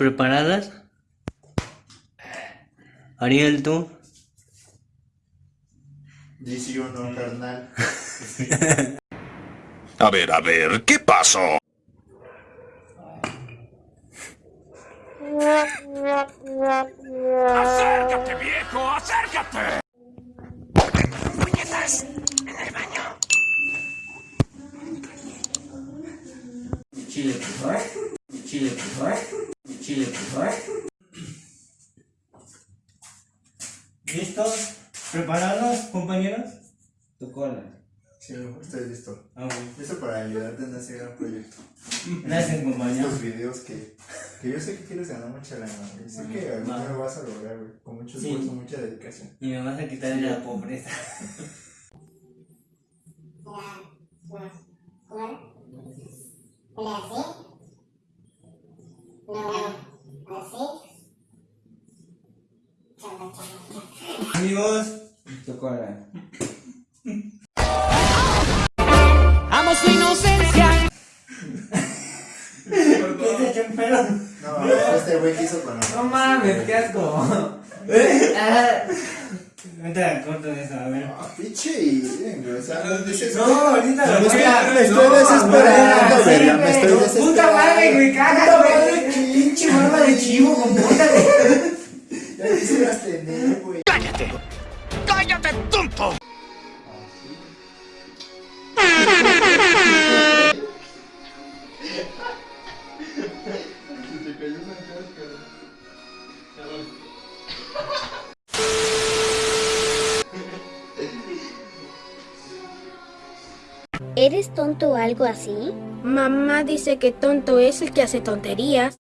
¿Preparadas? Ariel, tú. Dice uno, carnal. A ver, a ver, ¿qué pasó? ¡Acércate, viejo! ¡Acércate! Puñetas, en el baño. Chile, por favor. Chile, por favor. Chile. ¿Listos? ¿Preparados, compañeros? Tu cola. Sí, estoy listo. Ah, bueno. Listo para ayudarte en ese gran proyecto. Gracias, compañero. Estos videos que, que yo sé que quieres ganar mucha lana, güey. Sé que algún día lo vas a lograr, güey. Con mucho Sí. esfuerzo, mucha dedicación. Y me vas a quitar de la pobreza. Amigos, cola. Amo su inocencia. ¿Qué un pelo? No, este güey quiso con No mames, qué asco. Ahorita corto de eso, a ver. Ah, pinche y no ahorita Me lo estoy- voy a- me estoy No, desesperando, verga, me estoy desesperando. Puta madre, güey, cágate, güey. Pinche barba de chivo, compórtate. Ya quisieras tener, güey. ¡Cállate! ¡Cállate, tonto! Se te cayó una cáscara. ¿Eres tonto o algo así? Mamá dice que tonto es el que hace tonterías.